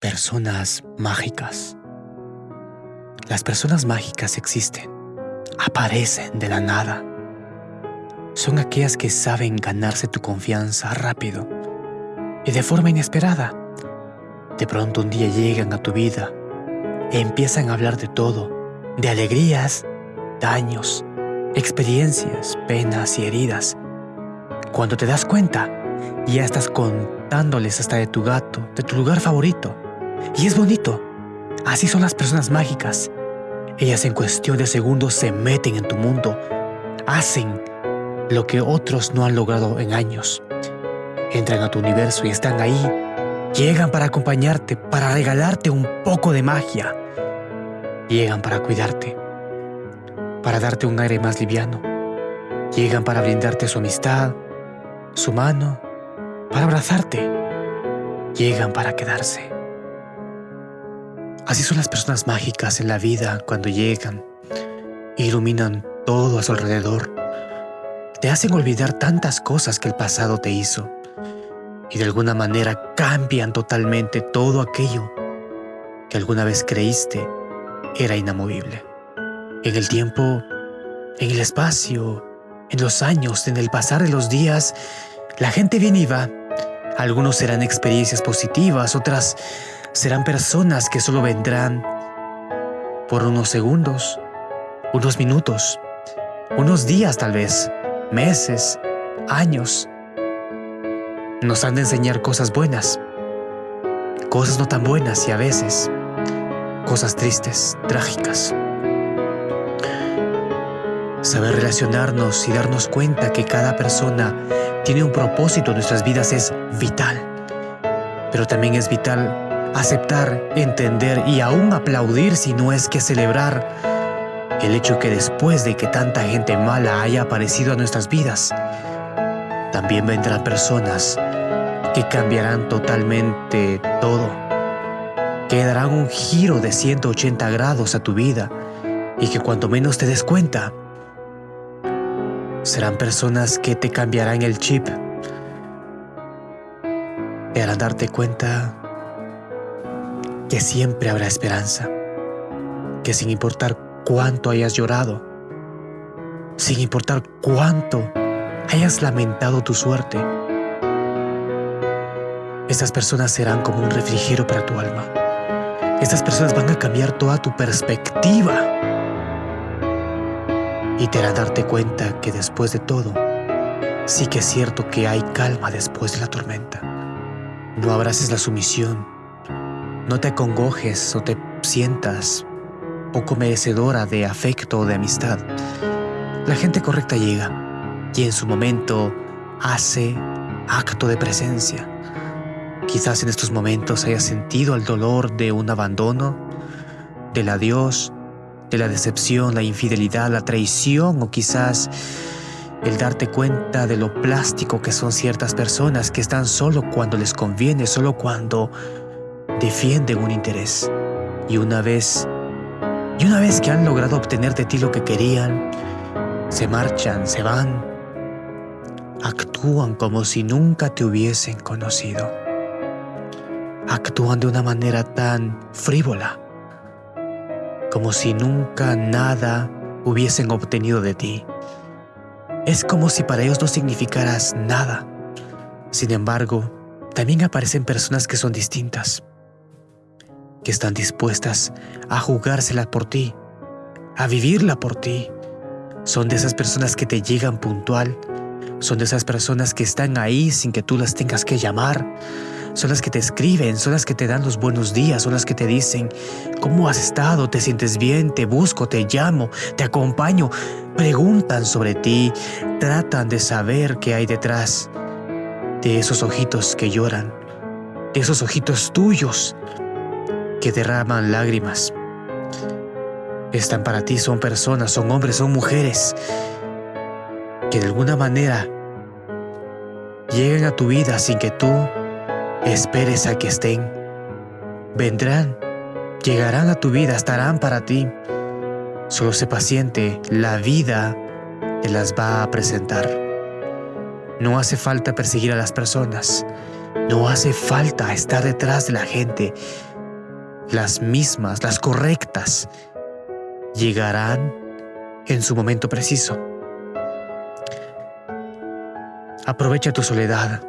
Personas mágicas. Las personas mágicas existen, aparecen de la nada. Son aquellas que saben ganarse tu confianza rápido y de forma inesperada. De pronto un día llegan a tu vida e empiezan a hablar de todo, de alegrías, daños, experiencias, penas y heridas. Cuando te das cuenta, ya estás contándoles hasta de tu gato, de tu lugar favorito, y es bonito. Así son las personas mágicas. Ellas en cuestión de segundos se meten en tu mundo. Hacen lo que otros no han logrado en años. Entran a tu universo y están ahí. Llegan para acompañarte, para regalarte un poco de magia. Llegan para cuidarte, para darte un aire más liviano. Llegan para brindarte su amistad, su mano, para abrazarte. Llegan para quedarse. Así son las personas mágicas en la vida cuando llegan, iluminan todo a su alrededor, te hacen olvidar tantas cosas que el pasado te hizo y de alguna manera cambian totalmente todo aquello que alguna vez creíste era inamovible. En el tiempo, en el espacio, en los años, en el pasar de los días, la gente viene y va. Algunos serán experiencias positivas, otras serán personas que solo vendrán por unos segundos, unos minutos, unos días tal vez, meses, años. Nos han de enseñar cosas buenas, cosas no tan buenas y a veces cosas tristes, trágicas. Saber relacionarnos y darnos cuenta que cada persona tiene un propósito en nuestras vidas es vital, pero también es vital aceptar, entender y aún aplaudir si no es que celebrar el hecho que después de que tanta gente mala haya aparecido a nuestras vidas, también vendrán personas que cambiarán totalmente todo, que darán un giro de 180 grados a tu vida y que cuanto menos te des cuenta, serán personas que te cambiarán el chip, te harán darte cuenta que siempre habrá esperanza, que sin importar cuánto hayas llorado, sin importar cuánto hayas lamentado tu suerte, estas personas serán como un refrigerio para tu alma. Estas personas van a cambiar toda tu perspectiva y te harán darte cuenta que después de todo, sí que es cierto que hay calma después de la tormenta. No abraces la sumisión no te congojes o te sientas poco merecedora de afecto o de amistad. La gente correcta llega y en su momento hace acto de presencia. Quizás en estos momentos hayas sentido el dolor de un abandono, del adiós, de la decepción, la infidelidad, la traición o quizás el darte cuenta de lo plástico que son ciertas personas que están solo cuando les conviene, solo cuando defienden un interés. Y una vez, y una vez que han logrado obtener de ti lo que querían, se marchan, se van, actúan como si nunca te hubiesen conocido. Actúan de una manera tan frívola, como si nunca nada hubiesen obtenido de ti. Es como si para ellos no significaras nada. Sin embargo, también aparecen personas que son distintas, que están dispuestas a jugársela por ti, a vivirla por ti. Son de esas personas que te llegan puntual, son de esas personas que están ahí sin que tú las tengas que llamar, son las que te escriben, son las que te dan los buenos días, son las que te dicen, ¿cómo has estado? ¿Te sientes bien? Te busco, te llamo, te acompaño. Preguntan sobre ti, tratan de saber qué hay detrás de esos ojitos que lloran, de esos ojitos tuyos que derraman lágrimas. Están para ti, son personas, son hombres, son mujeres que de alguna manera llegan a tu vida sin que tú esperes a que estén. Vendrán, llegarán a tu vida, estarán para ti. Solo sé paciente, la vida te las va a presentar. No hace falta perseguir a las personas, no hace falta estar detrás de la gente, las mismas, las correctas, llegarán en su momento preciso. Aprovecha tu soledad,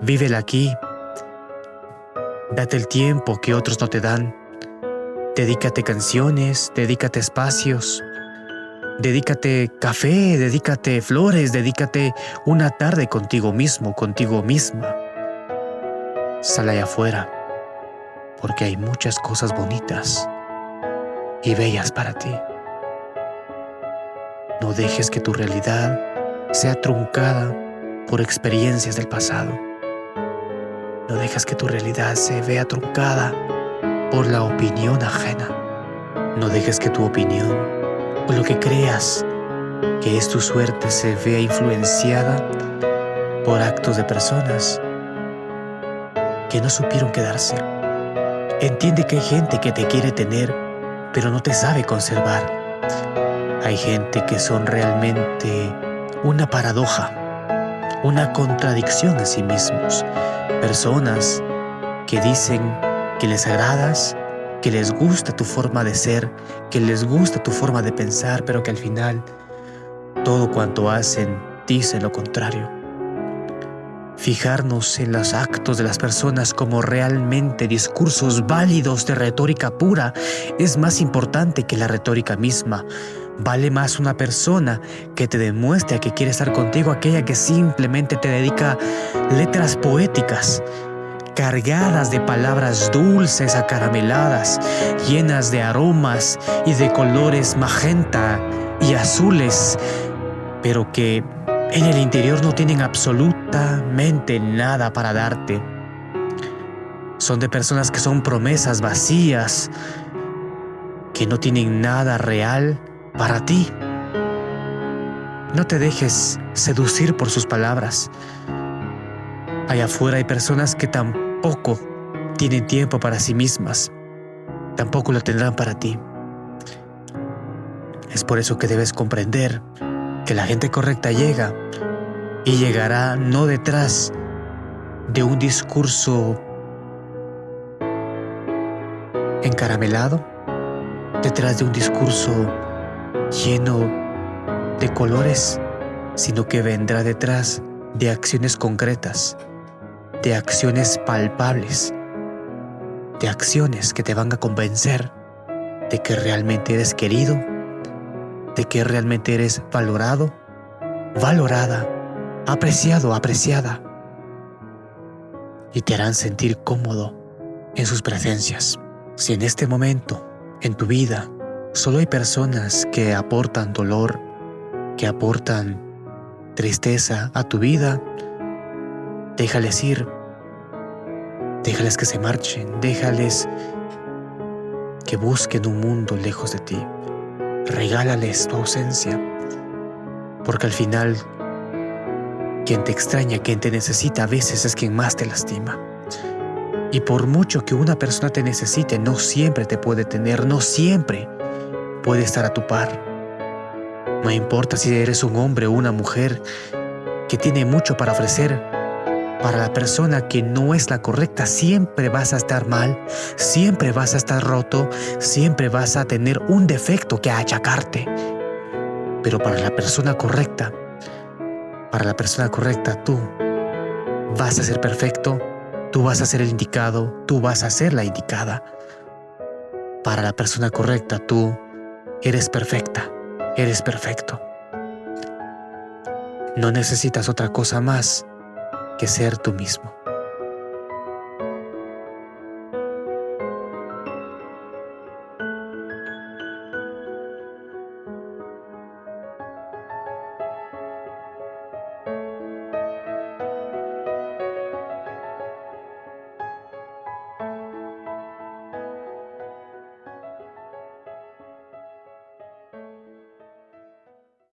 vívela aquí, date el tiempo que otros no te dan, dedícate canciones, dedícate espacios, dedícate café, dedícate flores, dedícate una tarde contigo mismo, contigo misma. Sal allá afuera, porque hay muchas cosas bonitas y bellas para ti. No dejes que tu realidad sea truncada por experiencias del pasado. No dejes que tu realidad se vea truncada por la opinión ajena. No dejes que tu opinión o lo que creas que es tu suerte se vea influenciada por actos de personas que no supieron quedarse. Entiende que hay gente que te quiere tener, pero no te sabe conservar. Hay gente que son realmente una paradoja una contradicción en sí mismos. Personas que dicen que les agradas, que les gusta tu forma de ser, que les gusta tu forma de pensar, pero que al final todo cuanto hacen dice lo contrario. Fijarnos en los actos de las personas como realmente discursos válidos de retórica pura es más importante que la retórica misma, Vale más una persona que te demuestre que quiere estar contigo aquella que simplemente te dedica letras poéticas, cargadas de palabras dulces, acarameladas, llenas de aromas y de colores magenta y azules, pero que en el interior no tienen absolutamente nada para darte. Son de personas que son promesas vacías, que no tienen nada real para ti. No te dejes seducir por sus palabras. Allá afuera hay personas que tampoco tienen tiempo para sí mismas. Tampoco lo tendrán para ti. Es por eso que debes comprender que la gente correcta llega y llegará no detrás de un discurso encaramelado, detrás de un discurso lleno de colores, sino que vendrá detrás de acciones concretas, de acciones palpables, de acciones que te van a convencer de que realmente eres querido, de que realmente eres valorado, valorada, apreciado, apreciada, y te harán sentir cómodo en sus presencias. Si en este momento, en tu vida, Solo hay personas que aportan dolor, que aportan tristeza a tu vida. Déjales ir. Déjales que se marchen. Déjales que busquen un mundo lejos de ti. Regálales tu ausencia. Porque al final, quien te extraña, quien te necesita, a veces es quien más te lastima. Y por mucho que una persona te necesite, no siempre te puede tener, no siempre puede estar a tu par. No importa si eres un hombre o una mujer que tiene mucho para ofrecer, para la persona que no es la correcta, siempre vas a estar mal, siempre vas a estar roto, siempre vas a tener un defecto que achacarte. Pero para la persona correcta, para la persona correcta, tú vas a ser perfecto, tú vas a ser el indicado, tú vas a ser la indicada. Para la persona correcta, tú Eres perfecta, eres perfecto. No necesitas otra cosa más que ser tú mismo.